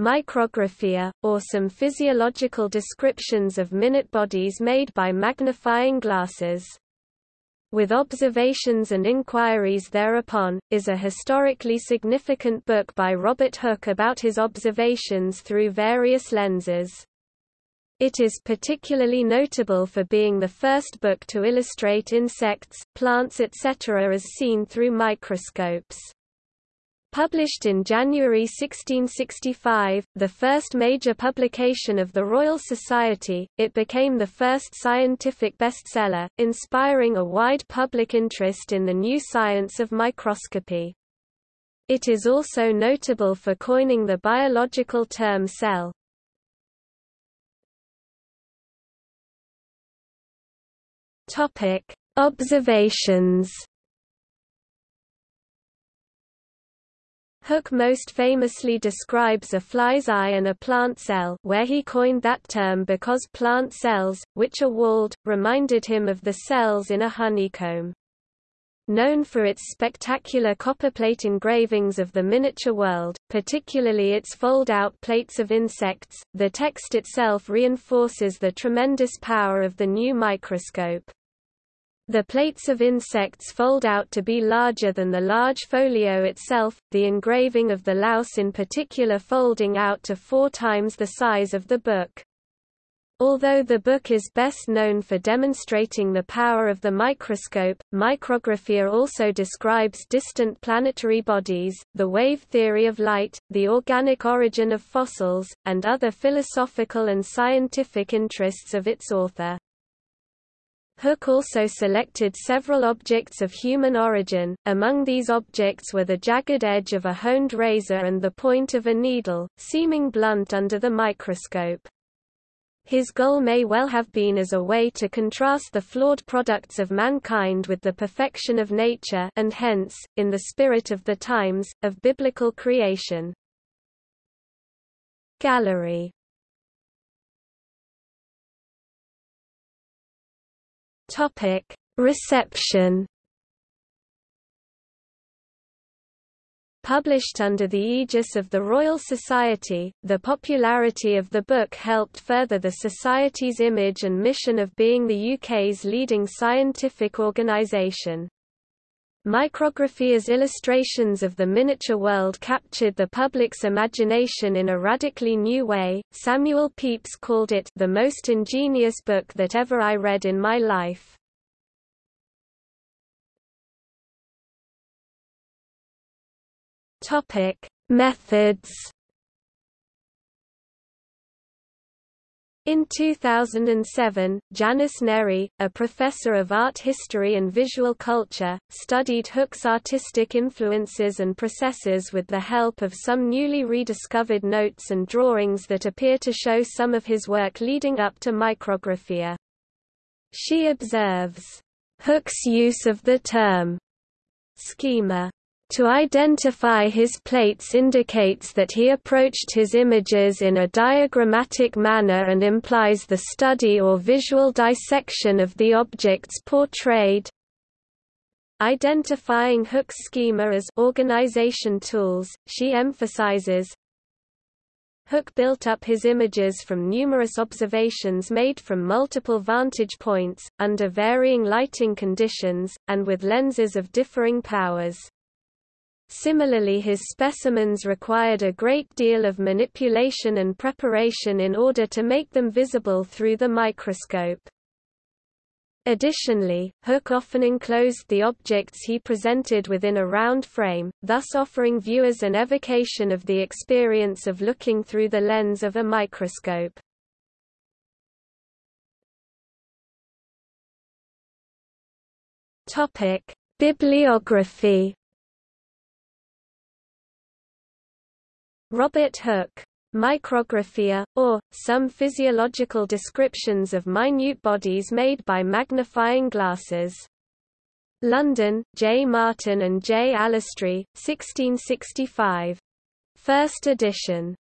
Micrographia, or some physiological descriptions of minute bodies made by magnifying glasses. With Observations and Inquiries Thereupon, is a historically significant book by Robert Hooke about his observations through various lenses. It is particularly notable for being the first book to illustrate insects, plants etc. as seen through microscopes. Published in January 1665, the first major publication of the Royal Society, it became the first scientific bestseller, inspiring a wide public interest in the new science of microscopy. It is also notable for coining the biological term cell. Observations Hooke most famously describes a fly's eye and a plant cell where he coined that term because plant cells, which are walled, reminded him of the cells in a honeycomb. Known for its spectacular copperplate engravings of the miniature world, particularly its fold-out plates of insects, the text itself reinforces the tremendous power of the new microscope. The plates of insects fold out to be larger than the large folio itself, the engraving of the louse in particular folding out to four times the size of the book. Although the book is best known for demonstrating the power of the microscope, Micrographia also describes distant planetary bodies, the wave theory of light, the organic origin of fossils, and other philosophical and scientific interests of its author. Hooke also selected several objects of human origin, among these objects were the jagged edge of a honed razor and the point of a needle, seeming blunt under the microscope. His goal may well have been as a way to contrast the flawed products of mankind with the perfection of nature and hence, in the spirit of the times, of biblical creation. Gallery Topic: Reception. Published under the aegis of the Royal Society, the popularity of the book helped further the Society's image and mission of being the UK's leading scientific organisation. Micrographia's illustrations of the miniature world captured the public's imagination in a radically new way. Samuel Pepys called it the most ingenious book that ever I read in my life. Topic: Methods In 2007, Janice Neri, a professor of art history and visual culture, studied Hooke's artistic influences and processes with the help of some newly rediscovered notes and drawings that appear to show some of his work leading up to micrographia. She observes, Hooke's use of the term schema to identify his plates indicates that he approached his images in a diagrammatic manner and implies the study or visual dissection of the objects portrayed. Identifying Hooke's schema as organization tools, she emphasizes, Hooke built up his images from numerous observations made from multiple vantage points, under varying lighting conditions, and with lenses of differing powers. Similarly his specimens required a great deal of manipulation and preparation in order to make them visible through the microscope. Additionally, Hooke often enclosed the objects he presented within a round frame, thus offering viewers an evocation of the experience of looking through the lens of a microscope. Bibliography Robert Hooke. Micrographia, or, some physiological descriptions of minute bodies made by magnifying glasses. London, J. Martyn and J. Allestry, 1665. First edition.